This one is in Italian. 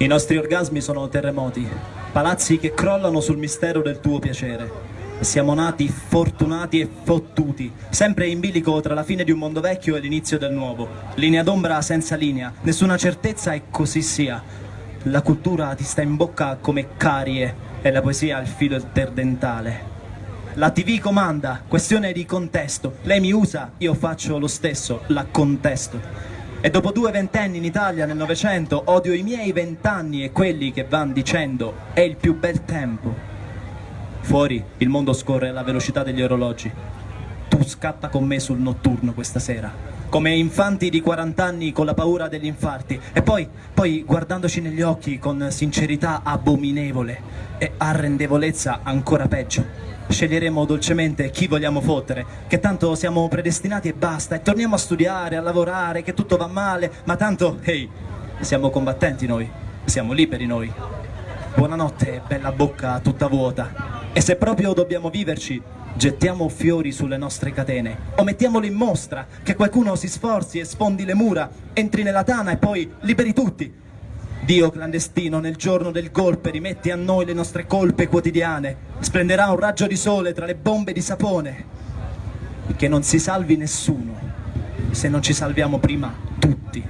I nostri orgasmi sono terremoti, palazzi che crollano sul mistero del tuo piacere. Siamo nati fortunati e fottuti, sempre in bilico tra la fine di un mondo vecchio e l'inizio del nuovo. Linea d'ombra senza linea, nessuna certezza e così sia. La cultura ti sta in bocca come carie e la poesia al filo interdentale. La TV comanda, questione di contesto. Lei mi usa, io faccio lo stesso, la contesto. E dopo due ventenni in Italia nel Novecento odio i miei vent'anni e quelli che van dicendo è il più bel tempo. Fuori il mondo scorre alla velocità degli orologi. Tu scatta con me sul notturno questa sera, come infanti di 40 anni con la paura degli infarti, e poi, poi guardandoci negli occhi con sincerità abominevole e arrendevolezza ancora peggio sceglieremo dolcemente chi vogliamo fottere, che tanto siamo predestinati e basta, e torniamo a studiare, a lavorare, che tutto va male, ma tanto, ehi, hey, siamo combattenti noi, siamo liberi noi. Buonanotte, bella bocca tutta vuota. E se proprio dobbiamo viverci, gettiamo fiori sulle nostre catene, o mettiamolo in mostra, che qualcuno si sforzi e sfondi le mura, entri nella tana e poi liberi tutti. Dio clandestino nel giorno del golpe rimetti a noi le nostre colpe quotidiane, splenderà un raggio di sole tra le bombe di sapone, che non si salvi nessuno se non ci salviamo prima tutti.